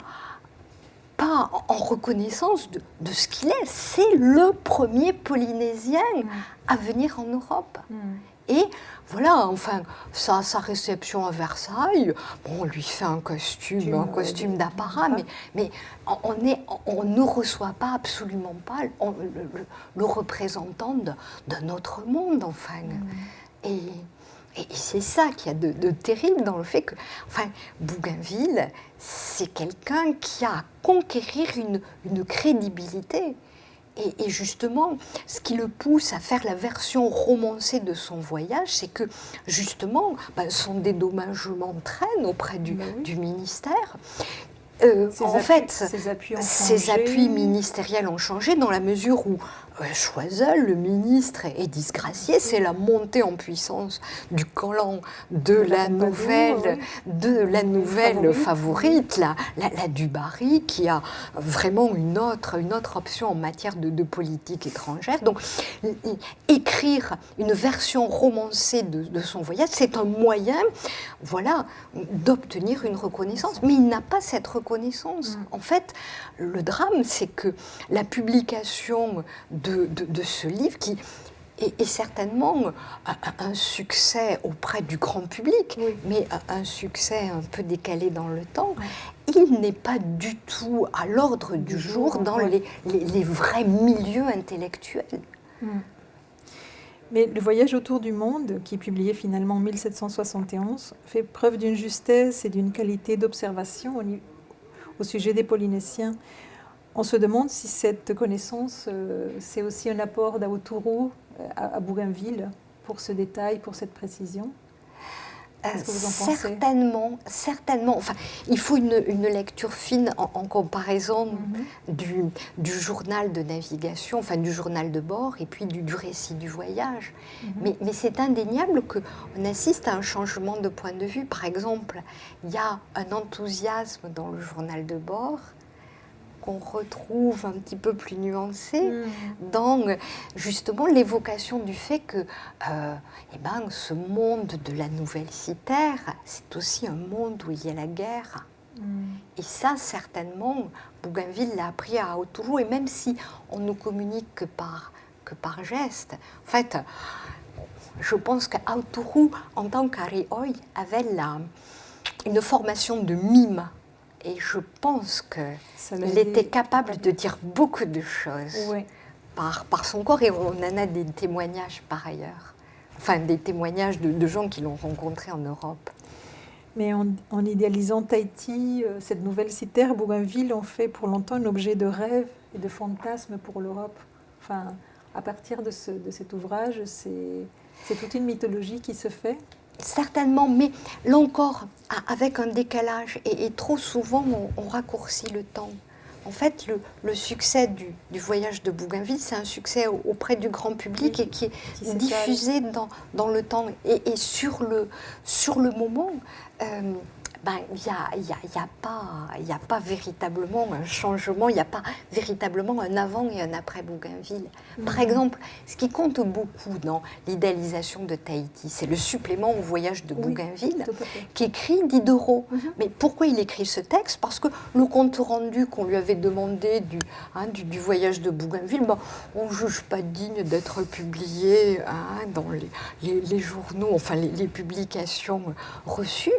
pas en reconnaissance de, de ce qu'il est. C'est le premier Polynésien à venir en Europe. Mm. Et voilà, enfin, sa, sa réception à Versailles, bon, on lui fait un costume, un costume d'apparat, mais, mais on, est, on ne reçoit pas absolument pas on- le, représentant de, d'un autre monde, enfin. Et, et- et c'est ça qu'il y a de, de terrible dans le fait que, enfin, Bougainville, c'est quelqu'un qui a à conquérir une, une crédibilité. Et, et justement, ce qui le pousse à faire la version romancée de son voyage, c'est que justement, ben, son dédommagement traîne auprès du, oui. du ministère. Euh, en appuis- fait, ses appuis ministériels ont changé dans la mesure où Choiseul, le ministre, est disgracié. C'est la montée en puissance du clan de, De la, nouvelle, oui. de la nouvelle Favorite. la, la, la Dubarry, qui a vraiment une autre, une autre option en matière de, de politique étrangère. Donc, écrire une version romancée de, de son voyage, c'est un moyen, voilà, d'obtenir une reconnaissance. Mais il n'a pas cette reconnaissance. Mm. En fait, le drame, c'est que la publication de, de- de ce livre, qui est, certainement un, succès auprès du grand public, Oui. mais un, succès un peu décalé dans le temps, il n'est pas du tout à l'ordre du, Du jour, jour, dans les, les- les vrais milieux intellectuels. Mais le voyage autour du monde, qui est publié finalement en 1771, fait preuve d'une justesse et d'une qualité d'observation au sujet des Polynésiens. On se demande si cette connaissance, euh, c'est aussi un apport d'Aotourou euh, à, Bougainville pour ce détail, pour cette précision. Qu'est-ce que vous en pensez? Certainement, certainement. Enfin, il faut une, une lecture fine en, en comparaison Mhm. du, du journal de navigation, enfin du journal de bord, et puis du, du récit du voyage. Mhm. Mais, mais c'est indéniable qu'on assiste à un changement de point de vue. Par exemple, il y a un enthousiasme dans le journal de bord qu'on retrouve un petit peu plus nuancé Mhm. dans euh, justement l'évocation du fait que euh, eh ben, ce monde de la nouvelle citerre, c'est aussi un monde où il y a la guerre. Mhm. Et ça, certainement, Bougainville l'a appris à Autourou, et même si on ne communique que par, que par geste, en fait, je pense qu'Autourou, en tant qu'Arioi, avait la, une formation de mime. Et je pense qu'il était capable de dire beaucoup de choses par, par son corps, et on en a des témoignages par ailleurs. Enfin, des témoignages de, de gens qui l'ont rencontré en Europe. Mais en, en idéalisant Tahiti, euh, cette nouvelle citerre, Bougainville en fait pour longtemps un objet de rêve et de fantasme pour l'Europe. Enfin, à partir de, ce- de cet ouvrage, c'est toute une mythologie qui se fait. Certainement, mais là encore, avec un décalage, et, et trop souvent on, on raccourcit le temps. En fait, le, le succès du, du voyage de Bougainville, c'est un succès au- auprès du grand public Oui, et qui est qui diffusé dans, dans le temps. Et, et sur, le, sur le moment, euh, ben, il n'y a, y a- il y a pas, il y a pas véritablement un changement, il n'y a pas véritablement un avant et un après Bougainville. Par Mhm. exemple, ce qui compte beaucoup dans l'idéalisation de Tahiti, c'est le supplément au voyage de Bougainville qu'écrit Diderot. Mhm. Mais pourquoi il écrit ce texte? Parce que le compte rendu qu'on lui avait demandé du, hein, du, du voyage de Bougainville, ben, on ne juge pas digne d'être publié hein, dans les, les- les journaux, enfin les, les publications reçues.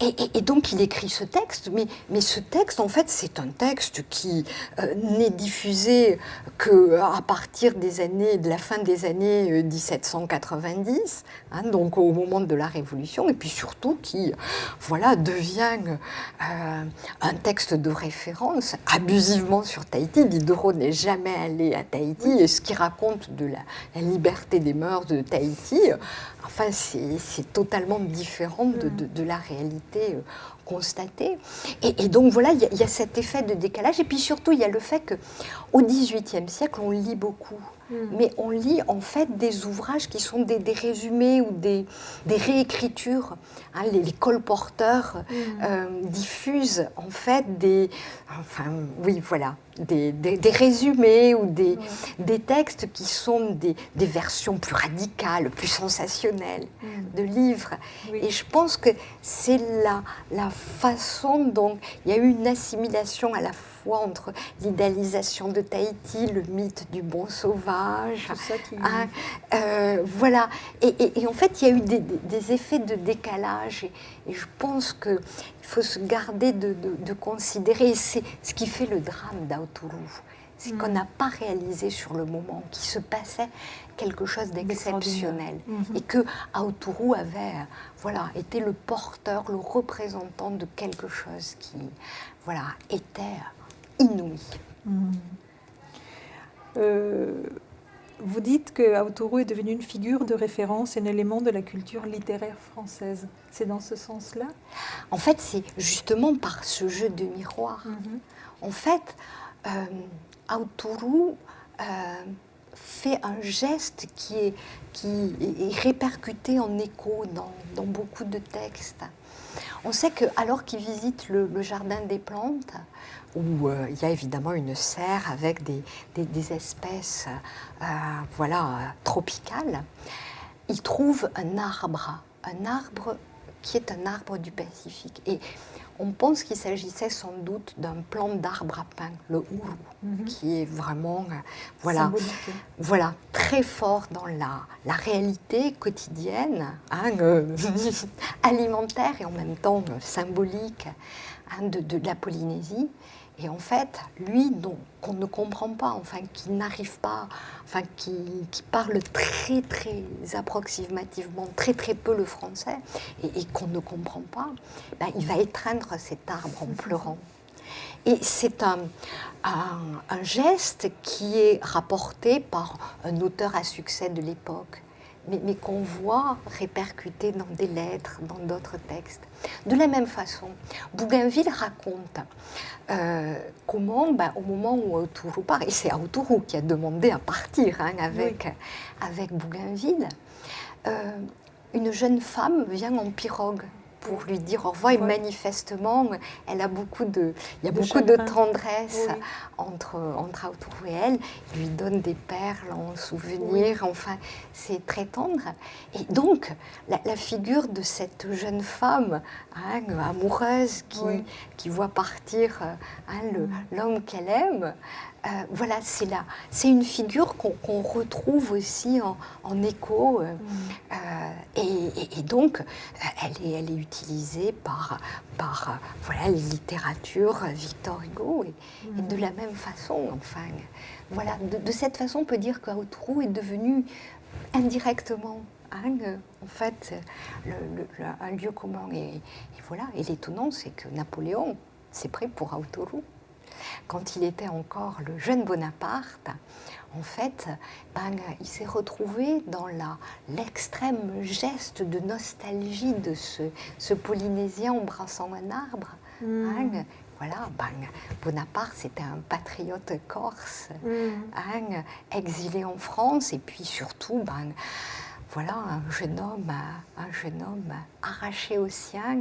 Et, donc il écrit ce texte, mais, ce texte, en fait, c'est un texte qui euh, n'est diffusé que à partir des années, de la fin des années euh, 1790, hein, donc au moment de la Révolution, et puis surtout qui, voilà, devient euh, un texte de référence abusivement sur Tahiti. Diderot n'est jamais allé à Tahiti, et ce qu'il raconte de la, liberté des mœurs de Tahiti, enfin, c'est totalement différent de, la réalité euh, constatée. Et, donc voilà, il y a cet effet de décalage, et puis surtout, il y a le fait qu'au XVIIIe siècle, on lit beaucoup. Mhm. Mais on lit en fait des ouvrages qui sont des, des résumés ou des, des réécritures. Hein, les, les colporteurs Mhm. euh, diffusent en fait des, enfin oui voilà, des, des- des résumés ou des, Ouais. des textes qui sont des, des versions plus radicales, plus sensationnelles Mhm. de livres. Oui. Et je pense que c'est la, la façon dont il y a eu une assimilation à la fois entre l'idéalisation de Tahiti, le mythe du bon sauvage. Tout ça qui... hein, euh, voilà. Et, et- et en fait, il y a eu des, effets de décalage. Et, et je pense qu'il faut se garder de, de- de considérer. et C'est ce qui fait le drame d'Autourou. C'est Mm. qu'on n'a pas réalisé sur le moment qu'il se passait quelque chose d'exceptionnel Mhm. et que Aotourou avait euh, voilà, été le porteur, le représentant de quelque chose qui voilà, était inouï. Mhm. Euh, vous dites que Autourou est devenu une figure de référence, un élément de la culture littéraire française. C'est dans ce sens-là? En fait, c'est justement par ce jeu de miroir. Mhm. En fait, euh, Aotourou euh, fait un geste qui est, qui est- est répercuté en écho dans, dans beaucoup de textes. On sait que alors qu'il visite le, le jardin des plantes, où euh, il y a évidemment une serre avec des, des- des espèces euh, voilà, euh, tropicales, il trouve un arbre, un arbre qui est un arbre du Pacifique. Et on pense qu'il s'agissait sans doute d'un plant d'arbre à pain, le ourou, Mhm. qui est vraiment euh, voilà, Symbolique. voilà, très fort dans la, la réalité quotidienne, hein, euh, (laughs) alimentaire et en même temps symbolique hein, de, de la Polynésie. Et en fait, lui, qu'on ne comprend pas, enfin, qui n'arrive pas, enfin, qui, qui parle très, très approximativement, très, très peu le français, et, et qu'on ne comprend pas, ben, il va étreindre cet arbre en pleurant. Et c'est un, un- un geste qui est rapporté par un auteur à succès de l'époque, mais, qu'on voit répercuté dans des lettres, dans d'autres textes. De la même façon, Bougainville raconte euh, comment, ben, au moment où Autourou part, et c'est Autourou qui a demandé à partir hein, avec, avec Bougainville, euh, une jeune femme vient en pirogue pour lui dire au revoir. Et manifestement, elle a beaucoup de, il y a beaucoup de tendresse entre, entre et elle. Il lui donne des perles en souvenir. Enfin, c'est très tendre. Et donc, la, figure de cette jeune femme hein, amoureuse qui, qui voit partir hein, mm. l'homme qu'elle aime, euh, voilà, c'est là. C'est une figure qu'on retrouve aussi en, écho. Euh, euh, et, donc, elle est, utilisée par, par voilà, les littératures Victor Hugo. Et, de la même façon, enfin, voilà, de, cette façon, on peut dire qu'Outrou est devenu indirectement hein, en fait, un lieu commun. Et, voilà, et l'étonnant, c'est que Napoléon s'est pris pour Autourou quand il était encore le jeune Bonaparte, en fait, ben, il s'est retrouvé dans l'extrême geste de nostalgie de ce, Polynésien embrassant un arbre. Hmm. Hein. voilà, ben, Bonaparte, c'était un patriote corse, hmm. hein, exilé en France, et puis surtout, ben, voilà, un jeune homme, un jeune homme arraché au sien.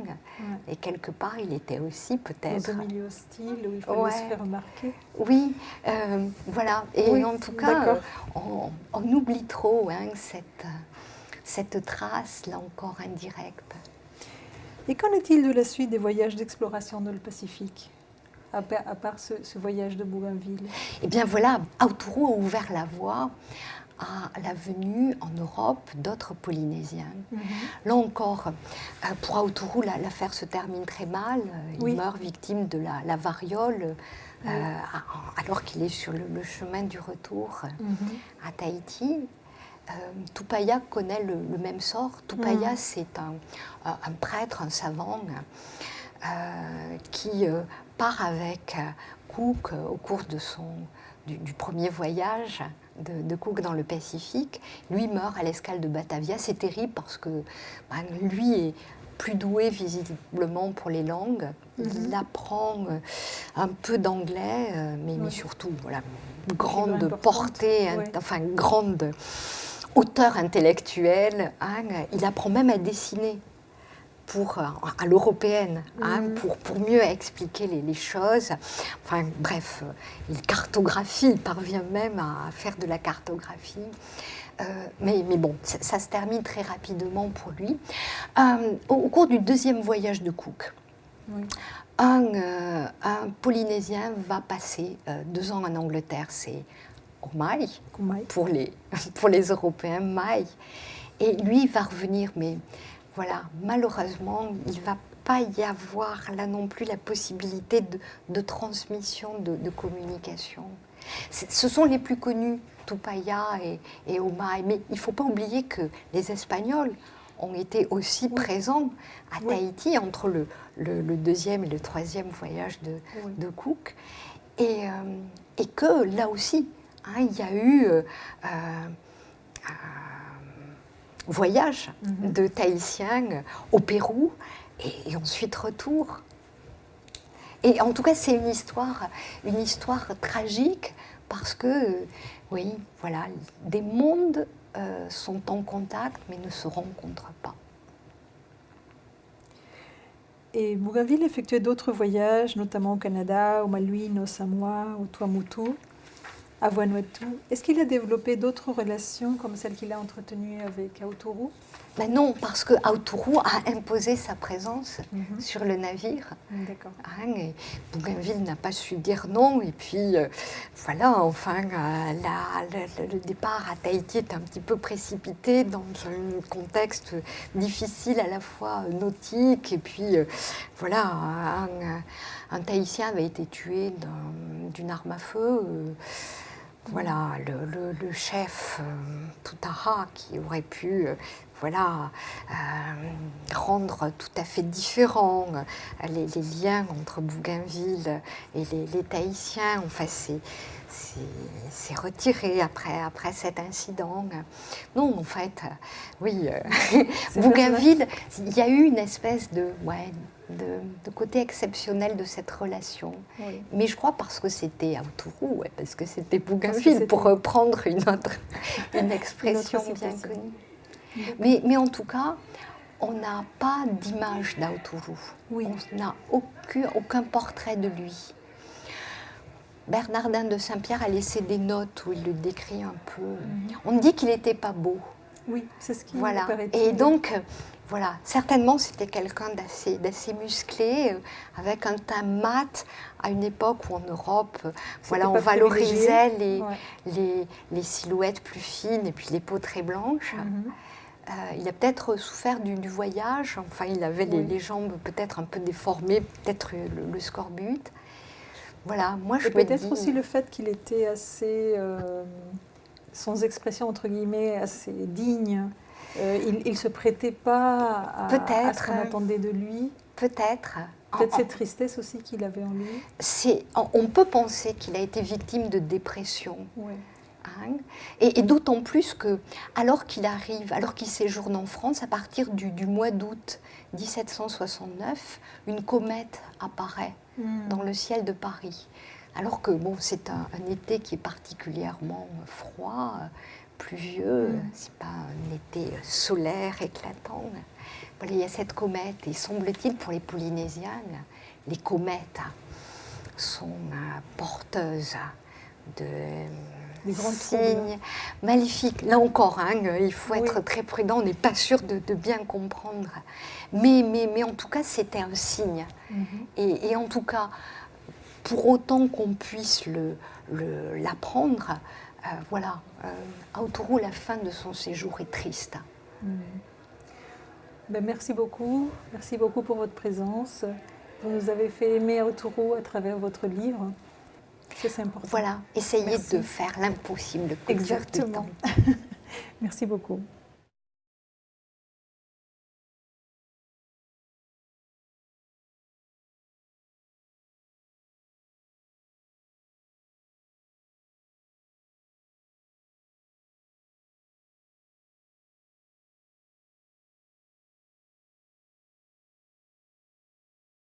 Et quelque part, il était aussi peut-être. Dans un milieu hostile où il fallait se faire remarquer. Oui, euh, voilà. Et en tout cas, on, oublie trop hein, cette, cette trace, là encore indirecte. Et qu'en est-il de la suite des voyages d'exploration dans le Pacifique à part ce, voyage de Bougainville? Eh bien voilà, Autourou a ouvert la voie à la venue en Europe d'autres Polynésiens. Mhm. Là encore, euh, pour Autourou, l'affaire se termine très mal. Il meurt victime de la, variole euh, alors qu'il est sur le, chemin du retour mhm. à Tahiti. Euh, Tupaya connaît le, même sort. Tupaya, mhm. c'est un, prêtre, un savant qui part avec Cook au cours de son, du premier voyage de, Cook dans le Pacifique. Lui meurt à l'escale de Batavia. C'est terrible parce que ben, lui est plus doué visiblement pour les langues. Il mhm. apprend euh, un peu d'anglais, euh, mais, surtout, voilà, grande portée, enfin grande hauteur intellectuelle. Hein. Il apprend même à dessiner pour, euh, à l'européenne, hein, mhm. pour, pour, mieux expliquer les, choses. Enfin, bref, euh, il cartographie, il parvient même à faire de la cartographie. Euh, mais, mais, bon, ça, se termine très rapidement pour lui. au, cours du deuxième voyage de Cook, un, un, Polynésien va passer deux ans en Angleterre, c'est Omai, pour les, (laughs) pour les Européens, Mai. Et lui, il va revenir, mais voilà, malheureusement, il ne va pas y avoir là non plus la possibilité de, transmission, de, communication. Ce sont les plus connus, Tupaya et, et Omai, mais il ne faut pas oublier que les Espagnols ont été aussi présents à Tahiti entre le, deuxième et le troisième voyage de, Cook. Et, euh, et, que là aussi, hein, il y a eu... Euh, euh, voyage mhm. de Tahitiens au Pérou et, ensuite retour. Et en tout cas, c'est une histoire, une histoire tragique parce que, oui, voilà, des mondes euh, sont en contact mais ne se rencontrent pas. Et Bougainville effectuait d'autres voyages, notamment au Canada, au Malouines, au Samoa, au Tuamotu à Vanuatu. Est-ce qu'il a développé d'autres relations comme celles qu'il a entretenues avec Autourou ben Non, parce que Autourou a imposé sa présence mhm. sur le navire. D'accord. Hein, Bougainville n'a pas su dire non. Et puis, euh, voilà, enfin, euh, le, départ à Tahiti est un petit peu précipité dans un contexte difficile à la fois nautique. Et puis, euh, voilà, un, un, Tahitien avait été tué d'une arme à feu. Voilà, le, chef euh, Toutara qui aurait pu euh, voilà, rendre tout à fait différents les, liens entre Bougainville et les, les Tahitiens. Enfin, c'est retiré après, après cet incident. Non, en fait, oui, euh, (laughs) Bougainville, il y a eu une espèce de, ouais, de, côté exceptionnel de cette relation. Mais je crois parce que c'était Autourou, ouais, parce que c'était Bougainville, pour reprendre une autre une (laughs) expression bien connue. Mais, mais en tout cas, on n'a pas d'image d'Autourou. Oui. On n'a aucun, aucun portrait de lui. Bernardin de Saint-Pierre a laissé des notes où il le décrit un peu. Mhm. On dit qu'il n'était pas beau. Oui, c'est ce qui voilà. Et donc, voilà, certainement c'était quelqu'un d'assez, musclé, euh, avec un teint mat, à une époque où en Europe, euh, voilà, on valorisait les, les, silhouettes plus fines et puis les peaux très blanches. Mhm. il a peut-être souffert du, voyage, enfin il avait les, jambes peut-être un peu déformées, peut-être le, le scorbut. Voilà, moi je Peut-être aussi le fait qu'il était assez, euh, sans expression entre guillemets, assez digne. Euh, il ne se prêtait pas à, à ce qu'on attendait de lui. Peut-être. Peut-être cette tristesse aussi qu'il avait en lui. On peut penser qu'il a été victime de dépression. Hein. et, d'autant plus que, alors qu'il arrive, alors qu'il séjourne en France, à partir du, du mois d'août 1769, une comète apparaît Hmm. dans le ciel de Paris. Alors que bon, c'est un, été qui est particulièrement froid, pluvieux, hmm. c'est pas un été solaire éclatant. Voilà, il y a cette comète et semble-t-il pour les Polynésiennes, les comètes sont euh, porteuses de signes maléfiques. Là encore, hein, il faut être très prudent, on n'est pas sûr de, bien comprendre. Mais, mais, mais, en tout cas, c'était un signe. Mhm. et, en tout cas, pour autant qu'on puisse l'apprendre, le, euh, voilà, euh, Autourou, la fin de son séjour est triste. Ben, merci beaucoup, merci beaucoup pour votre présence. Vous nous avez fait aimer Autourou à travers votre livre. C'est important. Voilà, essayez de faire l'impossible. Exactement. (laughs) Merci beaucoup.